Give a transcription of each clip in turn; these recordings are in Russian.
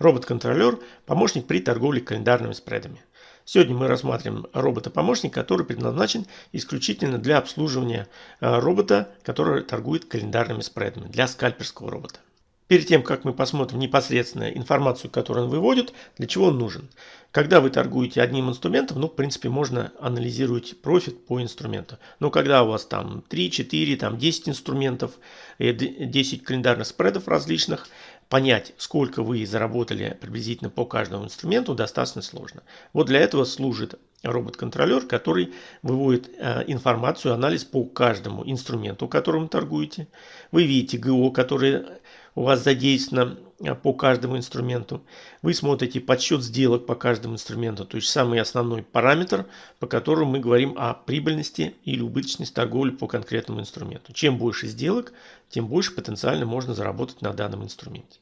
Робот-контролер – помощник при торговле календарными спредами. Сегодня мы рассматриваем робота-помощник, который предназначен исключительно для обслуживания э, робота, который торгует календарными спредами, для скальперского робота. Перед тем, как мы посмотрим непосредственно информацию, которую он выводит, для чего он нужен. Когда вы торгуете одним инструментом, ну, в принципе, можно анализировать профит по инструменту. Но когда у вас там 3, 4, там 10 инструментов, 10 календарных спредов различных, понять, сколько вы заработали приблизительно по каждому инструменту, достаточно сложно. Вот для этого служит робот-контролер, который выводит э, информацию, анализ по каждому инструменту, которым торгуете. Вы видите ГО, которое у вас задействовано э, по каждому инструменту. Вы смотрите подсчет сделок по каждому инструменту, то есть самый основной параметр, по которому мы говорим о прибыльности или убыточности торговли по конкретному инструменту. Чем больше сделок, тем больше потенциально можно заработать на данном инструменте.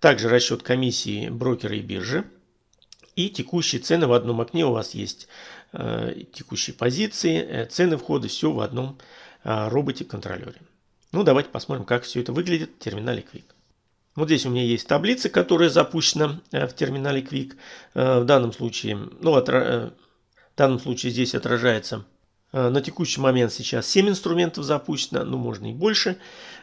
Также расчет комиссии брокера и биржи. И текущие цены в одном окне у вас есть э, текущие позиции, э, цены входа, все в одном э, роботе-контролере. Ну, давайте посмотрим, как все это выглядит в терминале Quick. Вот здесь у меня есть таблица, которая запущена э, в терминале Quick. Э, в данном случае, ну, отра... Э, в данном случае здесь отражается на текущий момент сейчас 7 инструментов запущено, ну можно и больше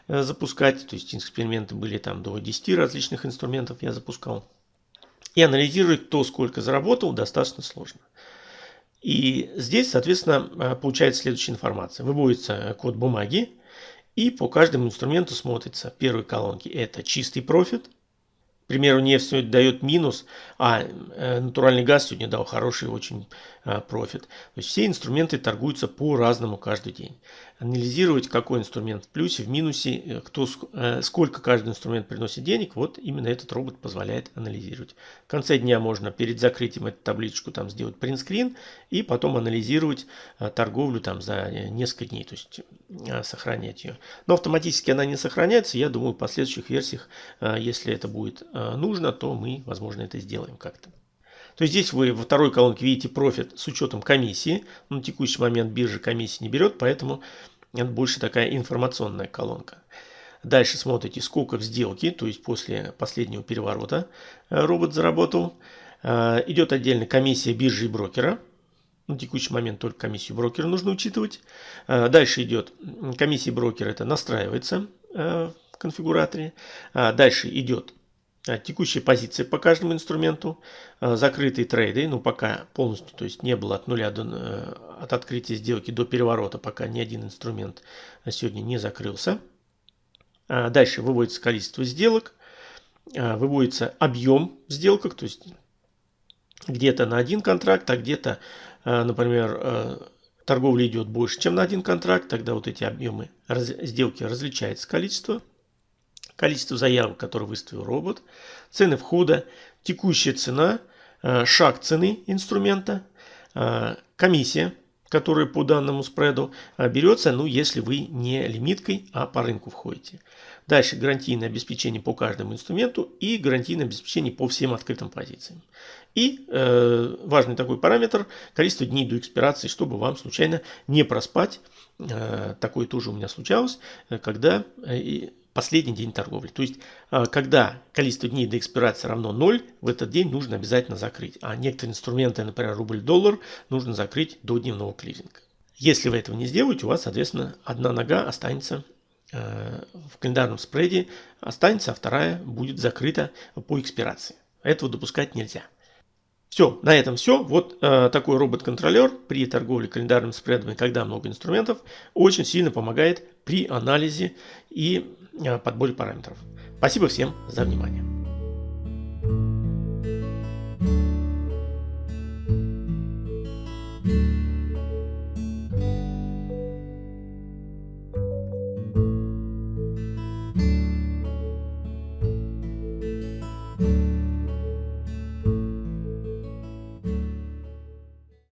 запускать, то есть эксперименты были там до 10 различных инструментов я запускал. И анализировать кто сколько заработал достаточно сложно. И здесь, соответственно, получается следующая информация. Выводится код бумаги, и по каждому инструменту смотрится. Первой колонке это чистый профит. К примеру, нефть сегодня дает минус, а э, натуральный газ сегодня дал хороший очень э, профит. То есть все инструменты торгуются по-разному каждый день анализировать, какой инструмент в плюсе, в минусе, э, кто, сколько каждый инструмент приносит денег, вот именно этот робот позволяет анализировать. В конце дня можно перед закрытием эту табличку там сделать принтскрин и потом анализировать торговлю там за несколько дней, то есть сохранять ее. Но автоматически она не сохраняется, я думаю в последующих версиях, если это будет нужно, то мы, возможно, это сделаем как-то. То есть здесь вы во второй колонке видите профит с учетом комиссии. На текущий момент биржа комиссии не берет, поэтому это больше такая информационная колонка. Дальше смотрите, сколько в сделке, то есть после последнего переворота э, робот заработал. Э, идет отдельно комиссия биржи и брокера. На текущий момент только комиссию брокера нужно учитывать. Э, дальше идет комиссия брокера, это настраивается в конфигураторе. Дальше идет текущая позиция по каждому инструменту, закрытые трейды, ну пока полностью, то есть не было от нуля до, от открытия сделки до переворота, пока ни один инструмент сегодня не закрылся. Дальше выводится количество сделок, выводится объем в сделках, то есть где-то на один контракт, а где-то, например, торговля идет больше, чем на один контракт, тогда вот эти объемы сделки различается количество количество заявок, которые выставил робот, цены входа, текущая цена, э, шаг цены инструмента, э, комиссия, которая по данному спреду э, берется, ну, если вы не лимиткой, а по рынку входите. Дальше гарантийное обеспечение по каждому инструменту и гарантийное обеспечение по всем открытым позициям. И э, важный такой параметр – количество дней до экспирации, чтобы вам случайно не проспать. Э, такое тоже у меня случалось, когда э, последний день торговли. То есть, а, когда количество дней до экспирации равно 0, в этот день нужно обязательно закрыть. А некоторые инструменты, например, рубль-доллар, нужно закрыть до дневного клиринга. Если вы этого не сделаете, у вас, соответственно, одна нога останется э, в календарном спреде, останется, а вторая будет закрыта по экспирации. Этого допускать нельзя. Все, на этом все. Вот э, такой робот-контролер при торговле календарными спредами, когда много инструментов, очень сильно помогает при анализе и э, подборе параметров. Спасибо всем за внимание.